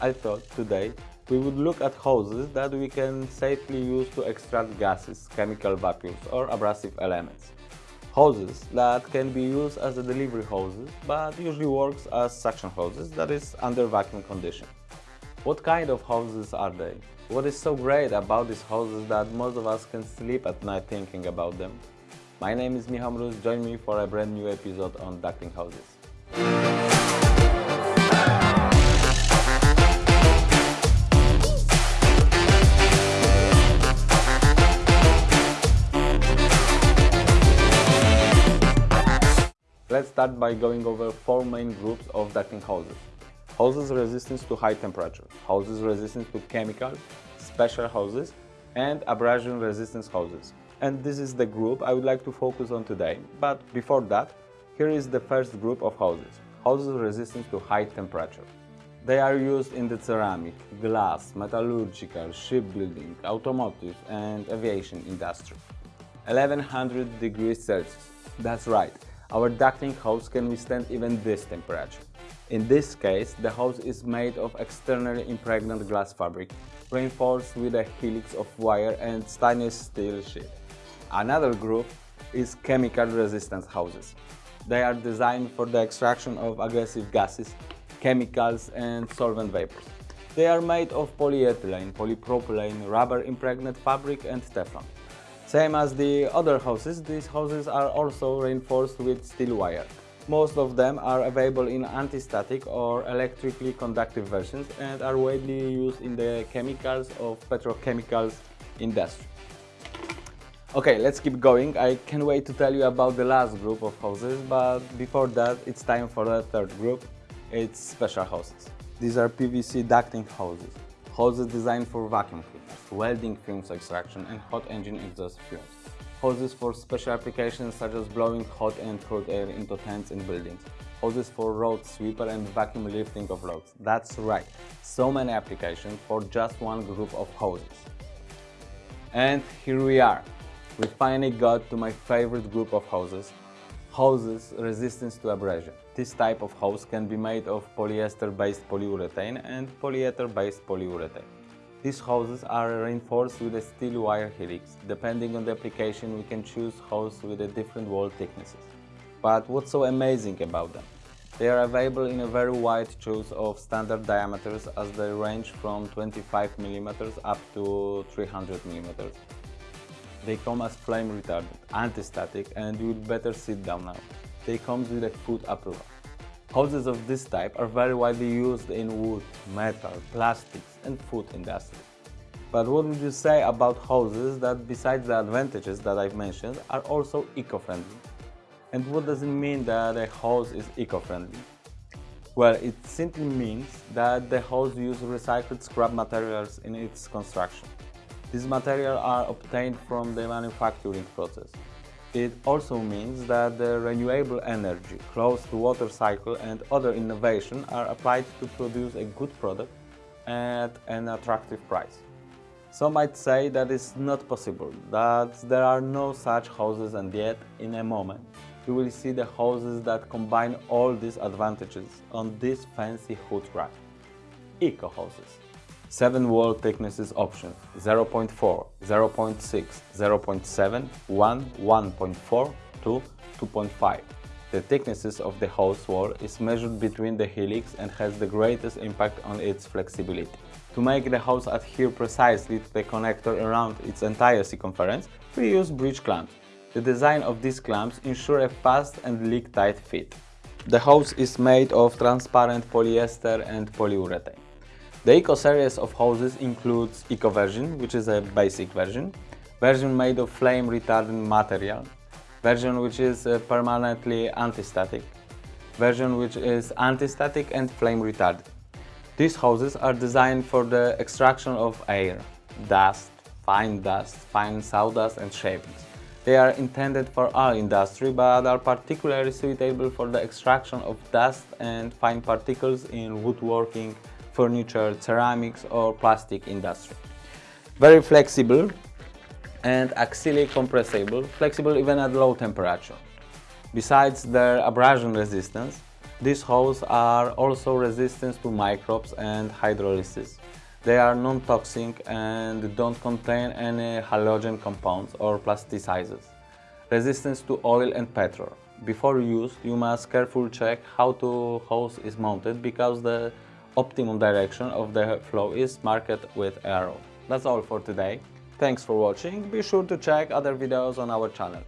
I thought today we would look at hoses that we can safely use to extract gases, chemical vacuums or abrasive elements. Hoses that can be used as a delivery hoses but usually works as suction hoses that is under vacuum condition. What kind of hoses are they? What is so great about these hoses that most of us can sleep at night thinking about them? My name is Michał Mróz, join me for a brand new episode on ducting hoses. Start by going over four main groups of ducting hoses. Hoses resistance to high temperature, hoses resistance to chemicals, special hoses, and abrasion resistance hoses. And this is the group I would like to focus on today. But before that, here is the first group of hoses, hoses resistant to high temperature. They are used in the ceramic, glass, metallurgical, shipbuilding, automotive and aviation industry. 1100 degrees Celsius. That's right, our ducting hose can withstand even this temperature. In this case, the hose is made of externally impregnated glass fabric, reinforced with a helix of wire and stainless steel sheet. Another group is chemical resistance hoses. They are designed for the extraction of aggressive gases, chemicals and solvent vapors. They are made of polyethylene, polypropylene, rubber impregnated fabric and Teflon. Same as the other houses, these houses are also reinforced with steel wire. Most of them are available in anti-static or electrically conductive versions and are widely used in the chemicals of petrochemicals industry. Okay, let's keep going. I can't wait to tell you about the last group of houses, but before that, it's time for the third group. It's special hoses. These are PVC ducting hoses. Hoses designed for vacuum cleaners, welding fumes extraction and hot engine exhaust fumes. Hoses for special applications such as blowing hot and cold air into tents and buildings. Hoses for road sweeper and vacuum lifting of loads. That's right, so many applications for just one group of hoses. And here we are. We finally got to my favorite group of hoses, hoses resistance to abrasion. This type of hose can be made of polyester-based polyurethane and polyether-based polyurethane. These hoses are reinforced with a steel wire helix. Depending on the application, we can choose hoses with a different wall thicknesses. But what's so amazing about them? They are available in a very wide choice of standard diameters as they range from 25 mm up to 300 mm. They come as flame retardant, anti-static and you would better sit down now. They come with a foot approval. Hoses of this type are very widely used in wood, metal, plastics and food industry. But what would you say about hoses that besides the advantages that I've mentioned are also eco-friendly? And what does it mean that a hose is eco-friendly? Well, it simply means that the hose uses recycled scrap materials in its construction. These materials are obtained from the manufacturing process. It also means that the renewable energy, closed water cycle and other innovation are applied to produce a good product at an attractive price. Some might say that it's not possible, that there are no such houses and yet, in a moment, you will see the houses that combine all these advantages on this fancy hood rack. Eco houses. 7 wall thicknesses option 0.4, 0.6, 0.7, 1, 1.4 to 2.5. The thicknesses of the hose wall is measured between the helix and has the greatest impact on its flexibility. To make the hose adhere precisely to the connector around its entire circumference, we use bridge clamps. The design of these clamps ensure a fast and leak-tight fit. The hose is made of transparent polyester and polyurethane. The Eco series of hoses includes Eco version, which is a basic version, version made of flame retardant material, version which is uh, permanently anti-static, version which is anti-static and flame retardant. These hoses are designed for the extraction of air, dust, fine dust, fine sawdust and shavings. They are intended for all industry but are particularly suitable for the extraction of dust and fine particles in woodworking, furniture, ceramics or plastic industry. Very flexible and axially compressible, flexible even at low temperature. Besides their abrasion resistance, These hoses are also resistant to microbes and hydrolysis. They are non-toxic and don't contain any halogen compounds or plasticizers. Resistance to oil and petrol. Before use, you must carefully check how the hose is mounted because the optimum direction of the flow is marked with arrow. That's all for today. Thanks for watching. Be sure to check other videos on our channel.